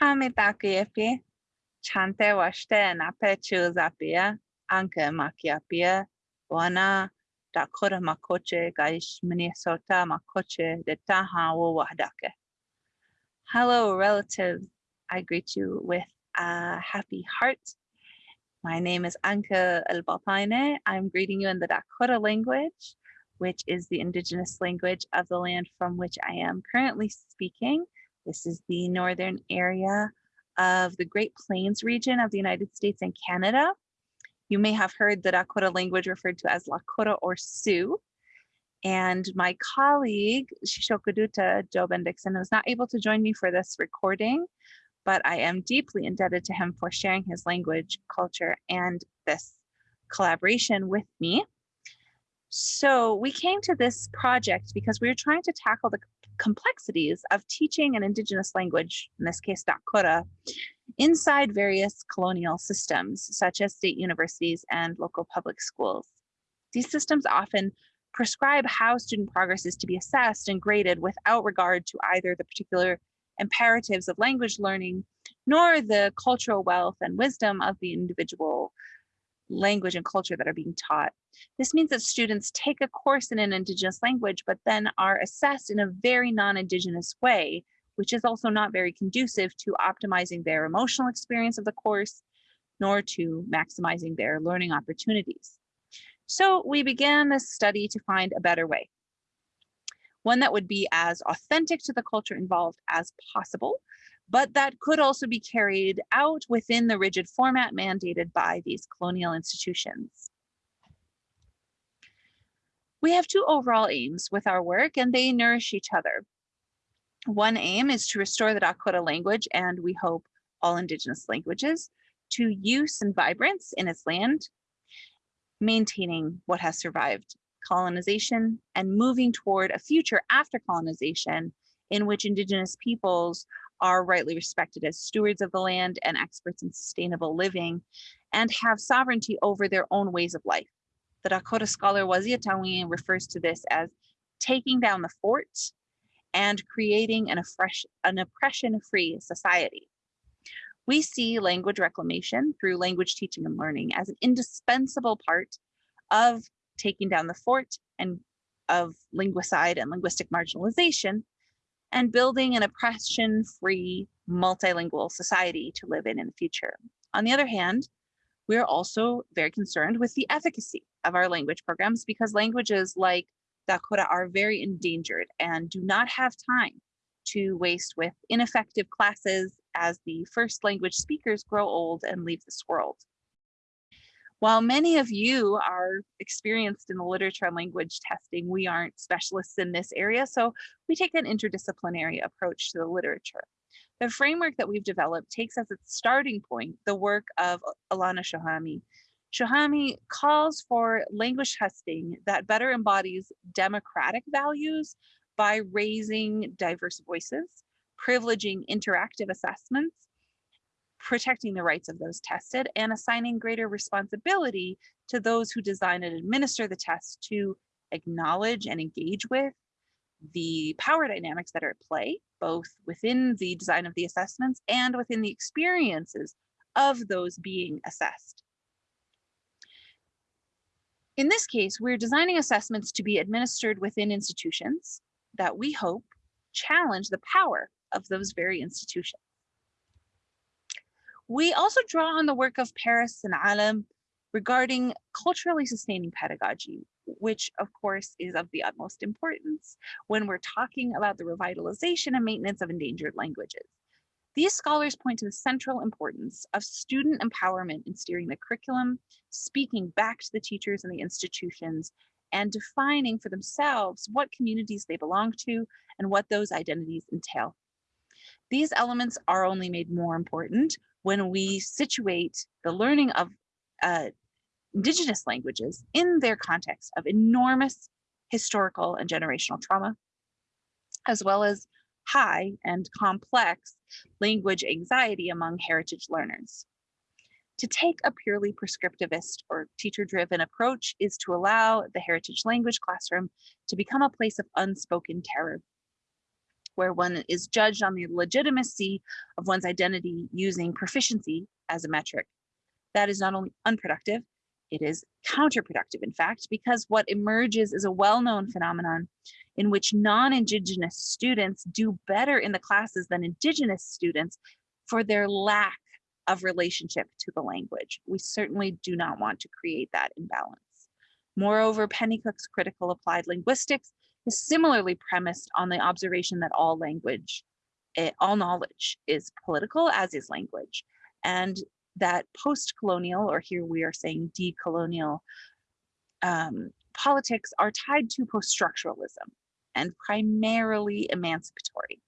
Hamitakiapi, Chante washte nape chuzapia, Anke makiapia, Wana, Dakota makoche, Gaish Minnesota makoche, de Taha wahdake. Hello, relatives. I greet you with a happy heart. My name is Anka El I'm greeting you in the Dakota language, which is the indigenous language of the land from which I am currently speaking. This is the northern area of the Great Plains region of the United States and Canada. You may have heard the Dakota language referred to as Lakota or Sioux. And my colleague, Shishokaduta Joe Bendixson, was not able to join me for this recording, but I am deeply indebted to him for sharing his language, culture, and this collaboration with me. So we came to this project because we were trying to tackle the complexities of teaching an indigenous language, in this case Dakota, inside various colonial systems, such as state universities and local public schools. These systems often prescribe how student progress is to be assessed and graded without regard to either the particular imperatives of language learning, nor the cultural wealth and wisdom of the individual language and culture that are being taught. This means that students take a course in an Indigenous language, but then are assessed in a very non-Indigenous way, which is also not very conducive to optimizing their emotional experience of the course, nor to maximizing their learning opportunities. So we began this study to find a better way, one that would be as authentic to the culture involved as possible, but that could also be carried out within the rigid format mandated by these colonial institutions. We have two overall aims with our work and they nourish each other. One aim is to restore the Dakota language and we hope all indigenous languages to use and vibrance in its land, maintaining what has survived colonization and moving toward a future after colonization in which indigenous peoples are rightly respected as stewards of the land and experts in sustainable living and have sovereignty over their own ways of life. The Dakota scholar Waziyatawin refers to this as taking down the fort and creating an, an oppression-free society. We see language reclamation through language teaching and learning as an indispensable part of taking down the fort and of linguicide and linguistic marginalization and building an oppression-free multilingual society to live in in the future. On the other hand, we are also very concerned with the efficacy of our language programs because languages like Dakota are very endangered and do not have time to waste with ineffective classes as the first language speakers grow old and leave this world. While many of you are experienced in the literature and language testing, we aren't specialists in this area, so we take an interdisciplinary approach to the literature. The framework that we've developed takes as its starting point the work of Elana Shohamy. Shohamy calls for language testing that better embodies democratic values by raising diverse voices, privileging interactive assessments, protecting the rights of those tested, and assigning greater responsibility to those who design and administer the test to acknowledge and engage with the power dynamics that are at play, both within the design of the assessments and within the experiences of those being assessed. In this case, we're designing assessments to be administered within institutions that we hope challenge the power of those very institutions. We also draw on the work of Paris and Alim regarding culturally sustaining pedagogy, which of course is of the utmost importance when we're talking about the revitalization and maintenance of endangered languages. These scholars point to the central importance of student empowerment in steering the curriculum, speaking back to the teachers and the institutions, and defining for themselves what communities they belong to and what those identities entail. These elements are only made more important when we situate the learning of uh, indigenous languages in their context of enormous historical and generational trauma, as well as high and complex language anxiety among heritage learners. To take a purely prescriptivist or teacher-driven approach is to allow the heritage language classroom to become a place of unspoken terror. Where one is judged on the legitimacy of one's identity using proficiency as a metric. That is not only unproductive, it is counterproductive, in fact, because what emerges is a well-known phenomenon in which non-Indigenous students do better in the classes than Indigenous students for their lack of relationship to the language. We certainly do not want to create that imbalance. Moreover, Pennycook's critical applied linguistics is similarly premised on the observation that all language, eh, all knowledge is political as is language. And that post-colonial, or here we are saying decolonial um, politics are tied to post-structuralism and primarily emancipatory,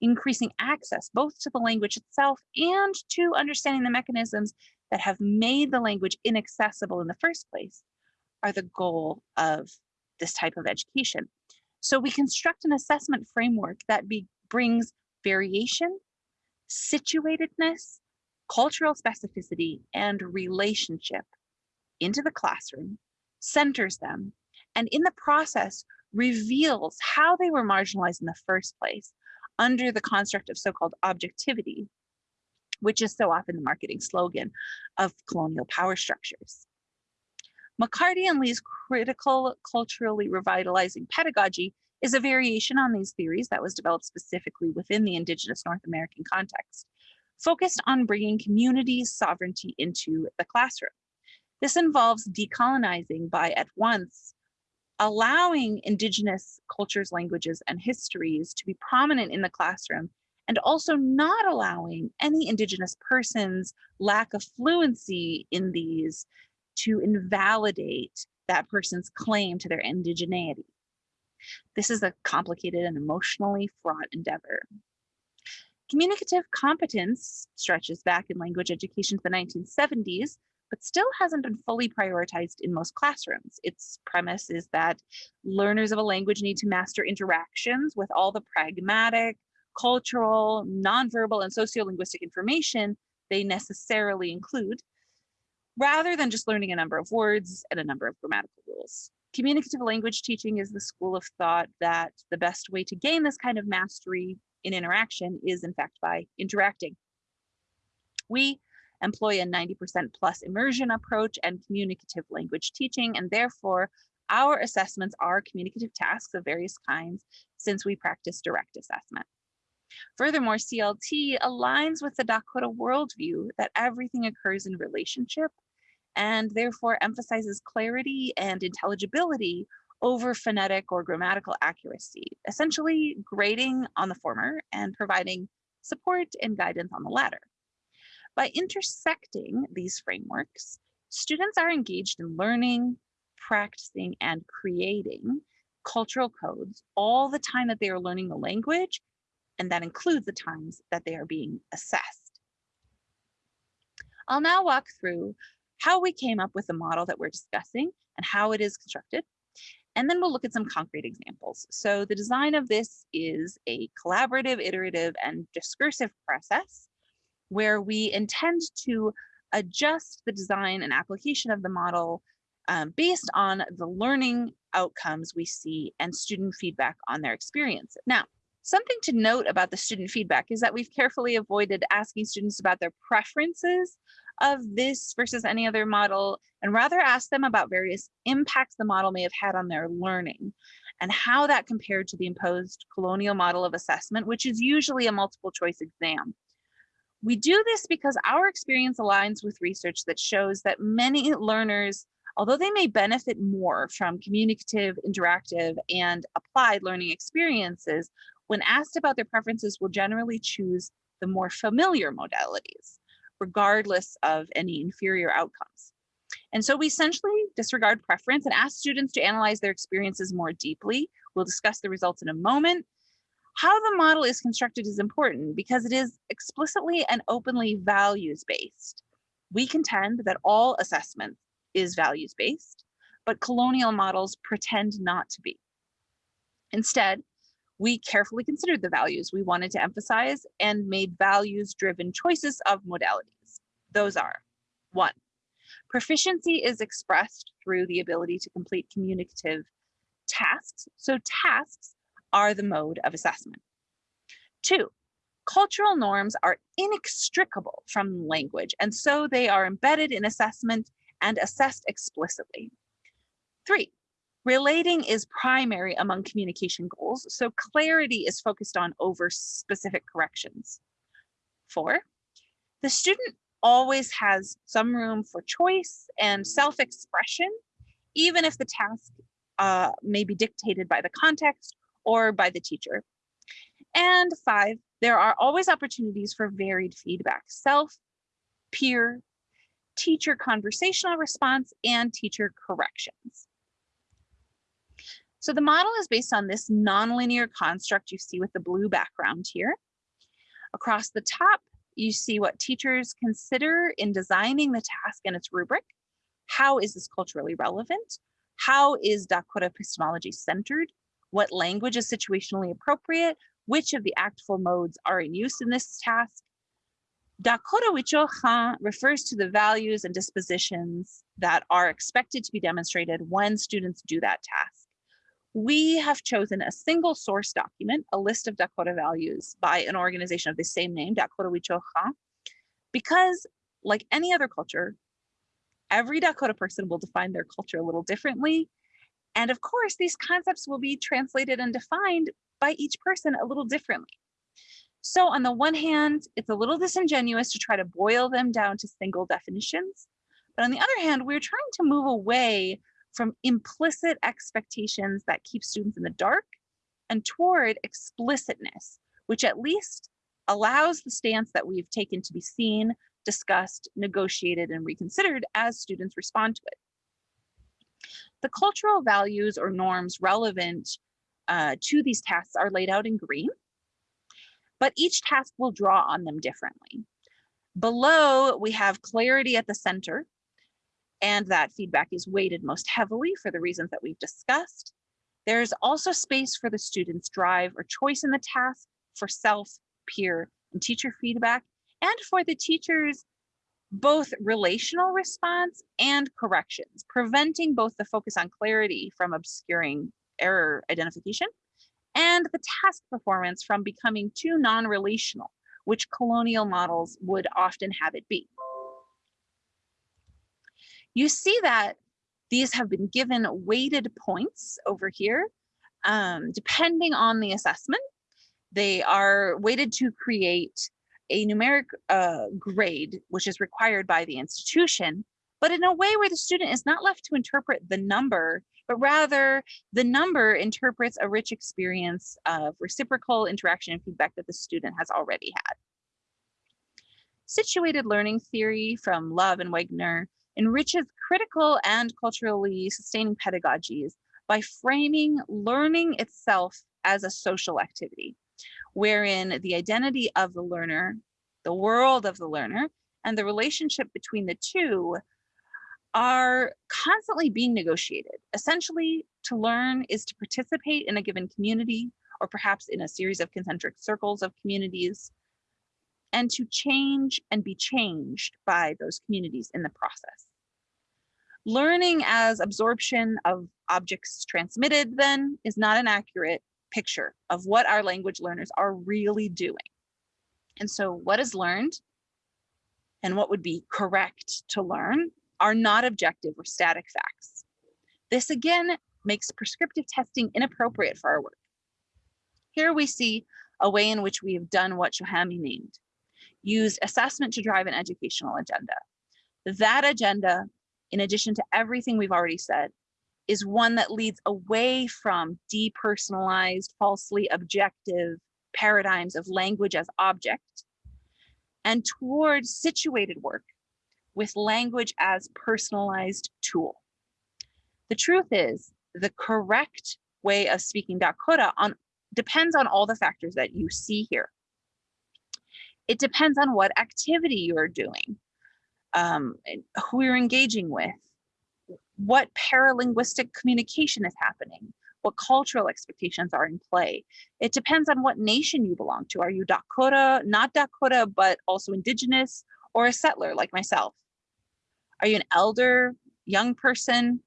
increasing access both to the language itself and to understanding the mechanisms that have made the language inaccessible in the first place are the goal of this type of education. So we construct an assessment framework that be, brings variation, situatedness, cultural specificity, and relationship into the classroom, centers them, and in the process reveals how they were marginalized in the first place under the construct of so-called objectivity, which is so often the marketing slogan of colonial power structures. McCarty and Lee's critical culturally revitalizing pedagogy is a variation on these theories that was developed specifically within the indigenous North American context focused on bringing community sovereignty into the classroom. This involves decolonizing by at once allowing indigenous cultures, languages, and histories to be prominent in the classroom and also not allowing any indigenous person's lack of fluency in these to invalidate that person's claim to their indigeneity. This is a complicated and emotionally fraught endeavor. Communicative competence stretches back in language education to the 1970s, but still hasn't been fully prioritized in most classrooms. Its premise is that learners of a language need to master interactions with all the pragmatic, cultural, nonverbal, and sociolinguistic information they necessarily include, rather than just learning a number of words and a number of grammatical rules. Communicative language teaching is the school of thought that the best way to gain this kind of mastery in interaction is in fact by interacting. We employ a 90% plus immersion approach and communicative language teaching, and therefore our assessments are communicative tasks of various kinds since we practice direct assessment. Furthermore, CLT aligns with the Dakota worldview that everything occurs in relationship and therefore emphasizes clarity and intelligibility over phonetic or grammatical accuracy, essentially grading on the former and providing support and guidance on the latter. By intersecting these frameworks, students are engaged in learning, practicing, and creating cultural codes all the time that they are learning the language, and that includes the times that they are being assessed. I'll now walk through how we came up with the model that we're discussing and how it is constructed, and then we'll look at some concrete examples. So the design of this is a collaborative, iterative, and discursive process where we intend to adjust the design and application of the model um, based on the learning outcomes we see and student feedback on their experiences. Now, something to note about the student feedback is that we've carefully avoided asking students about their preferences of this versus any other model and rather ask them about various impacts the model may have had on their learning and how that compared to the imposed colonial model of assessment, which is usually a multiple choice exam. We do this because our experience aligns with research that shows that many learners, although they may benefit more from communicative, interactive, and applied learning experiences, when asked about their preferences will generally choose the more familiar modalities regardless of any inferior outcomes. And so we essentially disregard preference and ask students to analyze their experiences more deeply. We'll discuss the results in a moment. How the model is constructed is important because it is explicitly and openly values-based. We contend that all assessment is values-based, but colonial models pretend not to be. Instead, we carefully considered the values we wanted to emphasize and made values driven choices of modalities. Those are one, proficiency is expressed through the ability to complete communicative tasks. So tasks are the mode of assessment. Two, cultural norms are inextricable from language, and so they are embedded in assessment and assessed explicitly. Three, relating is primary among communication goals, so clarity is focused on over specific corrections. Four, the student always has some room for choice and self-expression, even if the task uh, may be dictated by the context or by the teacher. And five, there are always opportunities for varied feedback, self, peer, teacher conversational response, and teacher corrections. So the model is based on this nonlinear construct you see with the blue background here. Across the top, you see what teachers consider in designing the task and its rubric. How is this culturally relevant? How is Dakota epistemology centered? What language is situationally appropriate? Which of the ACTFL modes are in use in this task? Dakota Wicho Han refers to the values and dispositions that are expected to be demonstrated when students do that task. We have chosen a single source document, a list of Dakota values by an organization of the same name, Dakota Wicho because like any other culture, every Dakota person will define their culture a little differently. And of course, these concepts will be translated and defined by each person a little differently. So on the one hand, it's a little disingenuous to try to boil them down to single definitions. But on the other hand, we're trying to move away from implicit expectations that keep students in the dark and toward explicitness, which at least allows the stance that we've taken to be seen, discussed, negotiated, and reconsidered as students respond to it. The cultural values or norms relevant uh, to these tasks are laid out in green, but each task will draw on them differently. Below, we have clarity at the center, and that feedback is weighted most heavily for the reasons that we've discussed. There's also space for the student's drive or choice in the task, for self, peer, and teacher feedback, and for the teacher's both relational response and corrections, preventing both the focus on clarity from obscuring error identification and the task performance from becoming too non-relational, which colonial models would often have it be. You see that these have been given weighted points over here, um, depending on the assessment. They are weighted to create a numeric uh, grade, which is required by the institution, but in a way where the student is not left to interpret the number but rather the number interprets a rich experience of reciprocal interaction and feedback that the student has already had. Situated learning theory from Lave and Wenger enriches critical and culturally sustaining pedagogies by framing learning itself as a social activity, wherein the identity of the learner, the world of the learner, and the relationship between the two are constantly being negotiated. Essentially, to learn is to participate in a given community or perhaps in a series of concentric circles of communities and to change and be changed by those communities in the process. Learning as absorption of objects transmitted then is not an accurate picture of what our language learners are really doing. And so what is learned and what would be correct to learn are not objective or static facts. This again makes prescriptive testing inappropriate for our work. Here we see a way in which we have done what Shohamy named, used assessment to drive an educational agenda. That agenda, in addition to everything we've already said, is one that leads away from depersonalized, falsely objective paradigms of language as object and towards situated work with language as personalized tool. The truth is the correct way of speaking Dakota on depends on all the factors that you see here. It depends on what activity you're doing, um, who you're engaging with, what paralinguistic communication is happening, what cultural expectations are in play. It depends on what nation you belong to. Are you Dakota, not Dakota, but also indigenous, or a settler like myself? Are you an elder, young person?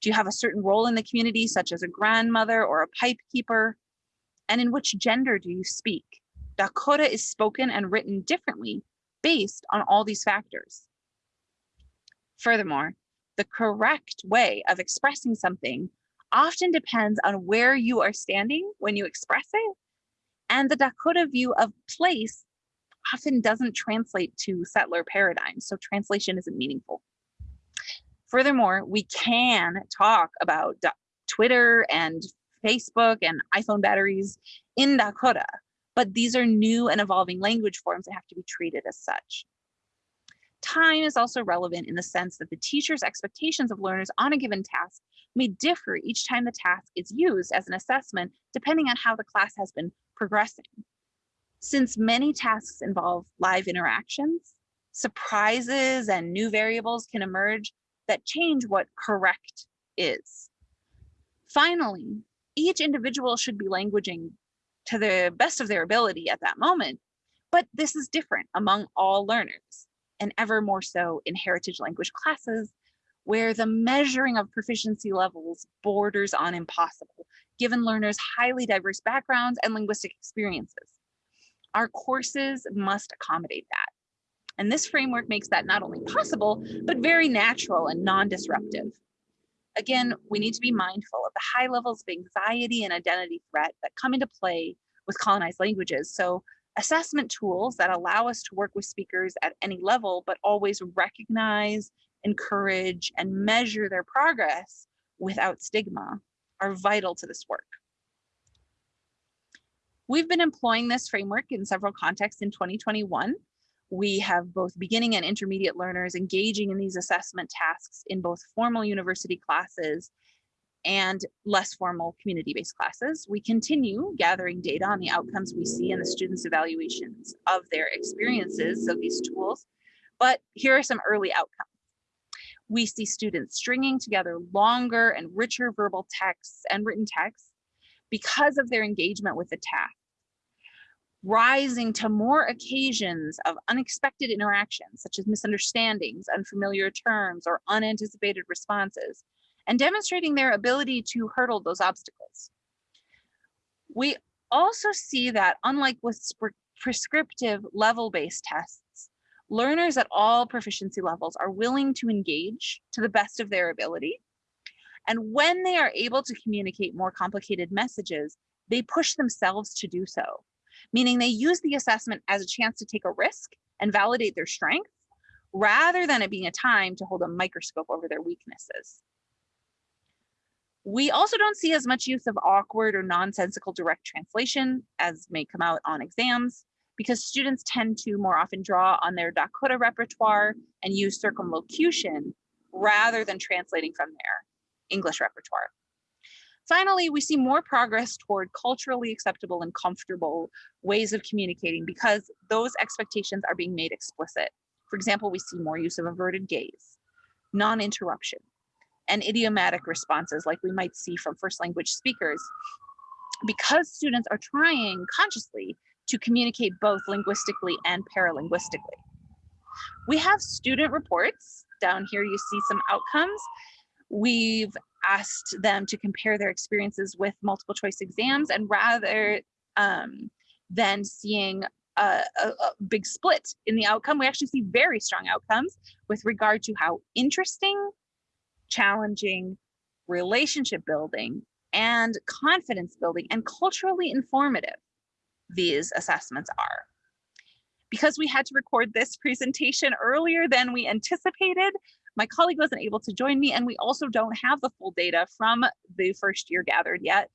Do you have a certain role in the community, such as a grandmother or a pipe keeper? And in which gender do you speak? Dakota is spoken and written differently based on all these factors. Furthermore, the correct way of expressing something often depends on where you are standing when you express it. And the Dakota view of place often doesn't translate to settler paradigms, so translation isn't meaningful. Furthermore, we can talk about Twitter and Facebook and iPhone batteries in Dakota, but these are new and evolving language forms that have to be treated as such. Time is also relevant in the sense that the teacher's expectations of learners on a given task may differ each time the task is used as an assessment, depending on how the class has been progressing. Since many tasks involve live interactions, surprises and new variables can emerge that change what correct is. Finally, each individual should be languaging to the best of their ability at that moment, but this is different among all learners and ever more so in heritage language classes where the measuring of proficiency levels borders on impossible, given learners' highly diverse backgrounds and linguistic experiences. Our courses must accommodate that. And this framework makes that not only possible, but very natural and non-disruptive. Again, we need to be mindful of the high levels of anxiety and identity threat that come into play with colonized languages. So assessment tools that allow us to work with speakers at any level, but always recognize, encourage, and measure their progress without stigma are vital to this work. We've been employing this framework in several contexts in 2021. We have both beginning and intermediate learners engaging in these assessment tasks in both formal university classes and less formal community-based classes. We continue gathering data on the outcomes we see in the students' evaluations of their experiences of these tools, but here are some early outcomes. We see students stringing together longer and richer verbal texts and written texts because of their engagement with the task, rising to more occasions of unexpected interactions, such as misunderstandings, unfamiliar terms, or unanticipated responses, and demonstrating their ability to hurdle those obstacles. We also see that unlike with prescriptive level-based tests, learners at all proficiency levels are willing to engage to the best of their ability. And when they are able to communicate more complicated messages, they push themselves to do so, meaning they use the assessment as a chance to take a risk and validate their strengths rather than it being a time to hold a microscope over their weaknesses. We also don't see as much use of awkward or nonsensical direct translation as may come out on exams because students tend to more often draw on their Dakota repertoire and use circumlocution rather than translating from their English repertoire. Finally, we see more progress toward culturally acceptable and comfortable ways of communicating because those expectations are being made explicit. For example, we see more use of averted gaze, non-interruption, and idiomatic responses like we might see from first language speakers because students are trying consciously to communicate both linguistically and paralinguistically. We have student reports. Down here you see some outcomes. We've asked them to compare their experiences with multiple choice exams and rather um, than seeing a, a, a, big split in the outcome, we actually see very strong outcomes with regard to how interesting challenging, relationship building, and confidence building and culturally informative these assessments are. Because we had to record this presentation earlier than we anticipated, my colleague wasn't able to join me and we also don't have the full data from the first year gathered yet.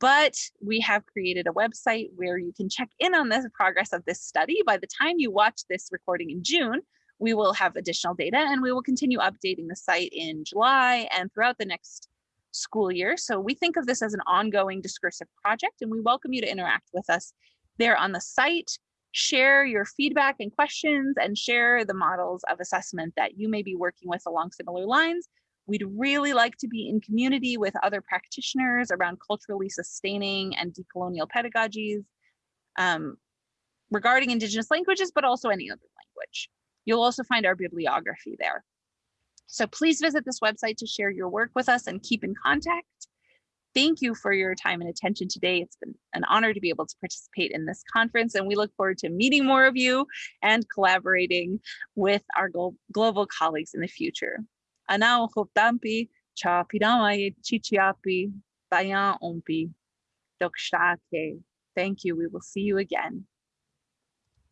But we have created a website where you can check in on the progress of this study. By the time you watch this recording in June, we will have additional data and we will continue updating the site in July and throughout the next school year. So we think of this as an ongoing discursive project and we welcome you to interact with us there on the site, share your feedback and questions and share the models of assessment that you may be working with along similar lines. We'd really like to be in community with other practitioners around culturally sustaining and decolonial pedagogies um, regarding Indigenous languages, but also any other language. You'll also find our bibliography there. So please visit this website to share your work with us and keep in contact. Thank you for your time and attention today. It's been an honor to be able to participate in this conference and we look forward to meeting more of you and collaborating with our global colleagues in the future. Anao hoptampi cha pidamai chichiapi bayan umpi dokshake. Thank you. We will see you again.